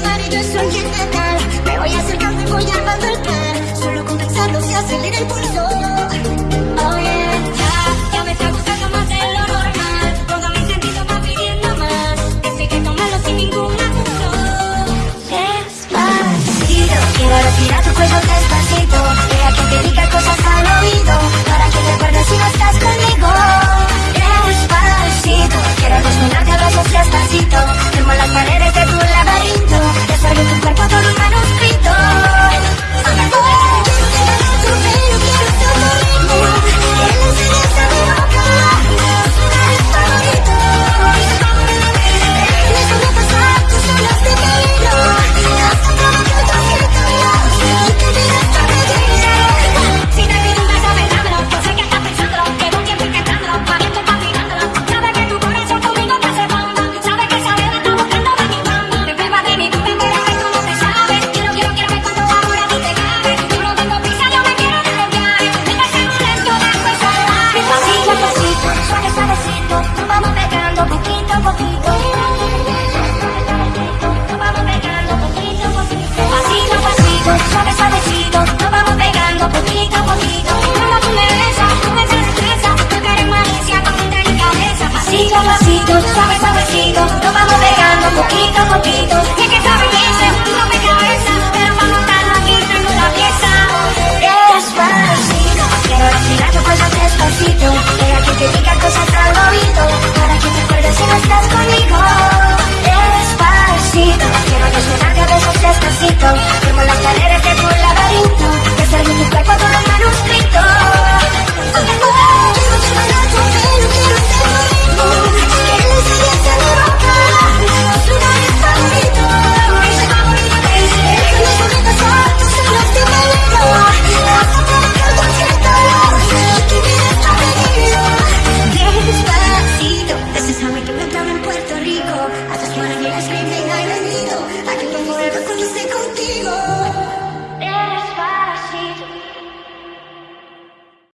y yo soy intentar Me voy acercando y voy armando el plan Solo con pensarlo se acelera el pulso Oh yeah, ya, ya me está gustando más de lo normal Pongo mi sentido más pidiendo más Esto que tomarlo sin ningún duda Despacito, quiero respirar tu cuello despacito Vea que te diga cosas al oído Para que te acuerdes si no estás conmigo Despacito, quiero acostumbrarte a abrazos despacito Firmo las paredes いの言葉も love.